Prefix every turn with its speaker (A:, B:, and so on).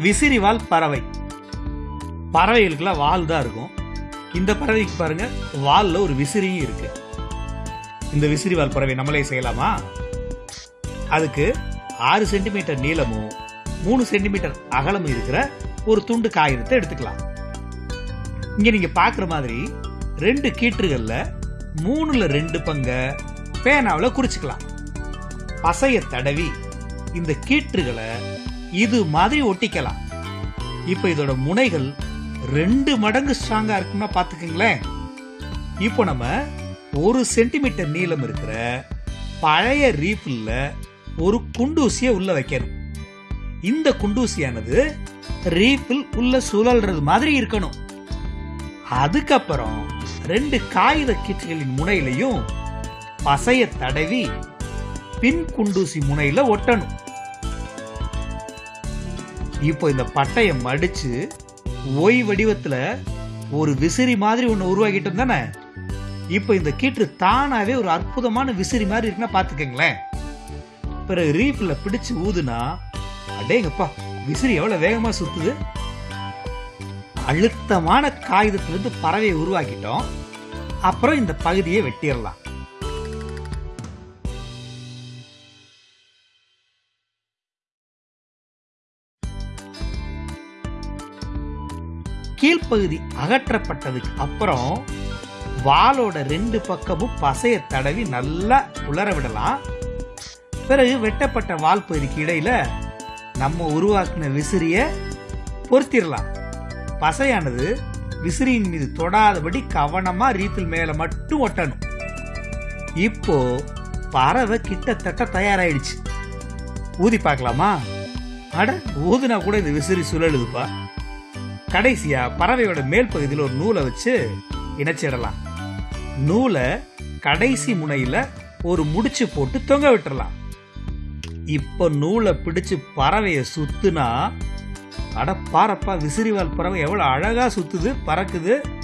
A: விசிறிவால் பறவை. பறவைகளுக்கெல்லாம் வால் தான் இருக்கும். இந்த பறவைக்கு பாருங்க வால்ல ஒரு விசிறியும் இருக்கு. இந்த விசிறிவால் பறவை நம்மளே செய்யலாமா? அதுக்கு ஆறு சென்டிமீட்டர் நீளமும் மூணு சென்டிமீட்டர் அகலமும் இருக்கிற ஒரு துண்டு காகிதத்தை எடுத்துக்கலாம். இங்க நீங்க பாக்குற மாதிரி ரெண்டு கீற்றுகள்ல மூணுல ரெண்டு பங்க பேனாவுல குறிச்சுக்கலாம். பசைய தடவி இந்த கீற்றுகளை இது மாதிரி ஒட்டிக்கலாம். இப்போ இதோட முனைகள் ரெண்டு மடங்கு ஸ்ட்ராங்கா இருக்கும்னா பாத்துக்கங்களேன் இப்போ நம்ம ஒரு சென்டிமீட்டர் நீளம் இருக்கிற பழைய ரீஃபில்ல ஒரு குண்டூசியை உள்ள வைக்கணும். இந்த குண்டூசியானது ரீஃபில் உள்ள சுழல்றது மாதிரி இருக்கணும். அதுக்கப்புறம் ரெண்டு காகித கீற்றுகளின் முனையிலையும் பசைய தடவி பின் குண்டூசி முனையில ஒட்டணும். இப்போ இந்த பட்டையை மடிச்சு ஒய் வடிவத்துல ஒரு விசிறி மாதிரி ஒண்ணு உருவாக்கிட்டோம் தானே இப்போ இந்த கீற்று தானாவே ஒரு அற்புதமான விசிறி மாதிரி இருக்குன்னா பார்த்துக்கங்களேன். பிறகு ரீஃபில் பிடிச்சு ஊதுனா அடேங்கப்பா விசிறி எவ்வளவு வேகமா சுத்துது? அழுத்தமான காகிதத்திலிருந்து பறவையை உருவாக்கிட்டோம். அப்புறம் இந்த பகுதியை வெட்டிடலாம். கீழ்ப்பகுதி அகற்றப்பட்டதுக்கு அப்புறம் வாலோட ரெண்டு பக்கமும் பசைய தடவி நல்லா உலர விடலாம். பிறகு வெட்டப்பட்ட வால் பகுதிக்கு இடையில நம்ம உருவாக்கின விசிறிய பொருத்திடலாம் பசையானது விசிறியின் மீது தொடாதபடி கவனமா ரீத்தில் மேல மட்டும் ஒட்டணும். இப்போ பறவை கிட்டத்தட்ட தயாராயிடுச்சு. ஊதி பார்க்கலாமா? அட ஊதுனா கூட இந்த விசிறி சுழலுதுப்பா. கடைசியா பறவையோட மேல் பகுதியில் ஒரு நூலை வச்சு இணைச்சிடலாம். நூலை கடைசி முனையில ஒரு முடிச்சு போட்டு தொங்க விட்டுறலாம். இப்ப நூலை பிடிச்சு பறவைய சுத்துனா அட பாரப்பா விசிறிவால் பறவை எவ்வளவு அழகா சுத்துது பறக்குது.